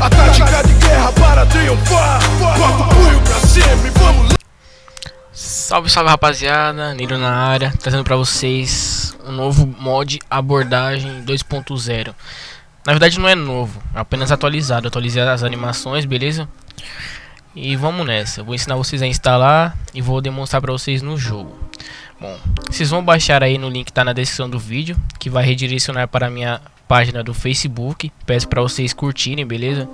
a tática de guerra para triunfar. Bota o punho pra cima e vamos lá. Salve, salve rapaziada, Niro na área, trazendo pra vocês um novo mod abordagem 2.0 Na verdade não é novo, é apenas atualizado, atualizei as animações, beleza? E vamos nessa, vou ensinar vocês a instalar e vou demonstrar pra vocês no jogo Bom, vocês vão baixar aí no link que tá na descrição do vídeo, que vai redirecionar para minha página do Facebook Peço pra vocês curtirem, beleza?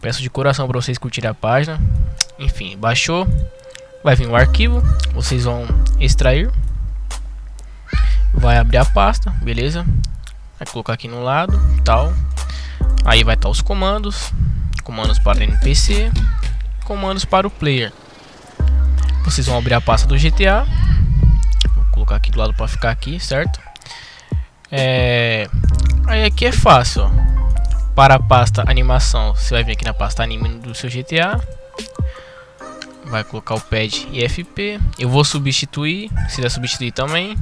Peço de coração pra vocês curtirem a página Enfim, baixou Vai vir o arquivo, vocês vão extrair. Vai abrir a pasta, beleza? Vai colocar aqui no lado, tal. Aí vai estar os comandos, comandos para NPC, comandos para o player. Vocês vão abrir a pasta do GTA. Vou colocar aqui do lado para ficar aqui, certo? É... Aqui é fácil. Para a pasta animação, você vai vir aqui na pasta anime do seu GTA vai colocar o pad IFP. Eu vou substituir, se der substituir também.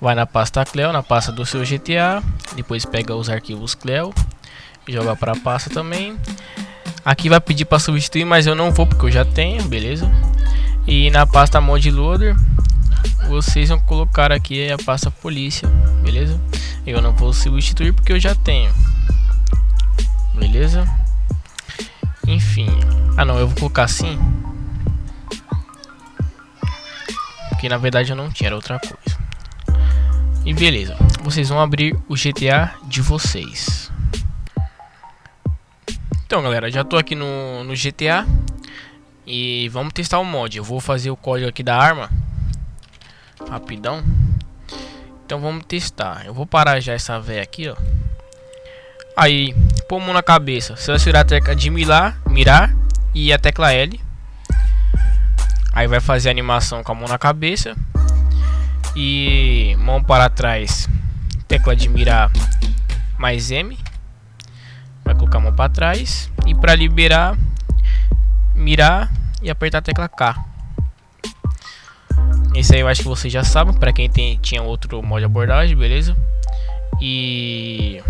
Vai na pasta Cleo, na pasta do seu GTA. Depois pega os arquivos Cleo, joga para a pasta também. Aqui vai pedir para substituir, mas eu não vou porque eu já tenho, beleza? E na pasta Mod Loader, vocês vão colocar aqui a pasta Polícia, beleza? Eu não vou substituir porque eu já tenho, beleza? Enfim, ah não, eu vou colocar assim que na verdade eu não tinha, era outra coisa. E beleza, vocês vão abrir o GTA de vocês. Então galera, já tô aqui no, no GTA e vamos testar o mod. Eu vou fazer o código aqui da arma rapidão. Então vamos testar. Eu vou parar já essa véia aqui, ó. Aí, pôr mão na cabeça. Selecionar a tecla de mirar, mirar e a tecla L. Aí vai fazer a animação com a mão na cabeça. E mão para trás. Tecla de mirar mais M. Vai colocar a mão para trás. E para liberar, mirar e apertar a tecla K. Esse aí eu acho que vocês já sabem. Para quem tem, tinha outro modo de abordagem, beleza? E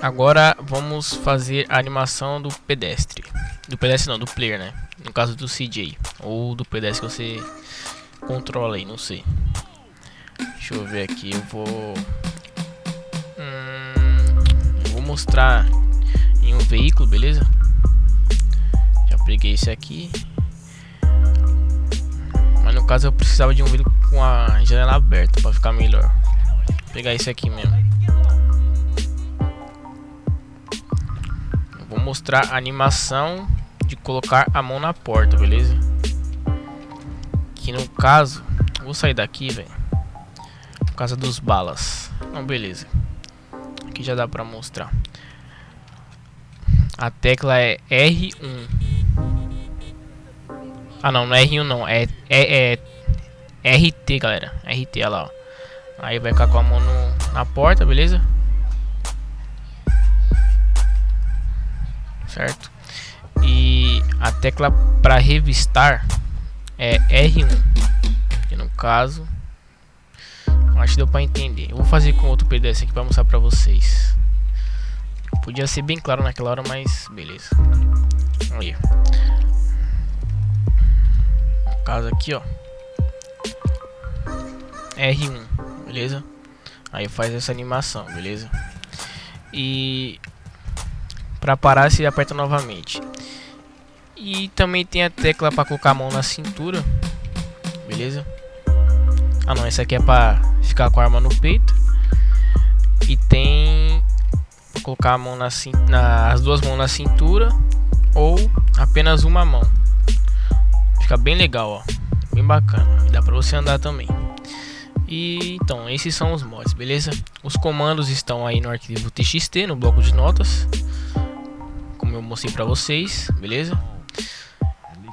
agora vamos fazer a animação do pedestre. Do pedestre não, do player, né? No caso do CJ. Ou do pedestre que você controla aí, não sei. Deixa eu ver aqui, eu vou... Hum, vou mostrar em um veículo, beleza? Já peguei esse aqui. Caso eu precisava de um veículo com a janela aberta para ficar melhor. Vou pegar esse aqui mesmo. Eu vou mostrar a animação de colocar a mão na porta, beleza? Que no caso, vou sair daqui, velho. Por causa dos balas. Não, beleza. Aqui já dá pra mostrar. A tecla é R1. Ah, não, não é R1 não. É, é, é RT, galera. RT, olha lá, ó. Aí vai ficar com a mão no, na porta, beleza? Certo? E a tecla para revistar é R1. Que no caso, acho que deu para entender. Eu vou fazer com outro PDS aqui para mostrar para vocês. Podia ser bem claro naquela hora, mas beleza. Aí. Caso aqui, ó. R1, beleza? Aí faz essa animação, beleza? E para parar se aperta novamente. E também tem a tecla para colocar a mão na cintura. Beleza? Ah não, essa aqui é para ficar com a arma no peito. E tem colocar a mão na, na as duas mãos na cintura ou apenas uma mão. Fica bem legal, ó. Bem bacana. E dá para você andar também. E então, esses são os mods, beleza? Os comandos estão aí no arquivo TXT, no bloco de notas. Como eu mostrei para vocês, beleza?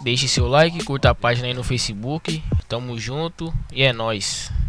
Deixe seu like, curta a página aí no Facebook. Tamo junto e é nóis.